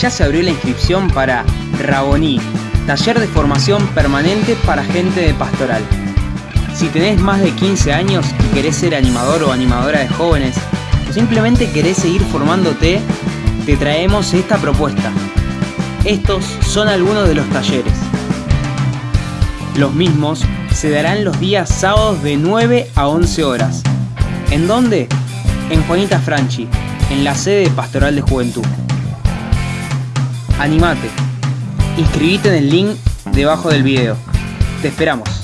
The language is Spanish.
ya se abrió la inscripción para Raboní, taller de formación permanente para gente de pastoral. Si tenés más de 15 años y querés ser animador o animadora de jóvenes, o simplemente querés seguir formándote, te traemos esta propuesta. Estos son algunos de los talleres. Los mismos se darán los días sábados de 9 a 11 horas. ¿En dónde? En Juanita Franchi, en la sede Pastoral de Juventud. Animate. Inscribite en el link debajo del video. Te esperamos.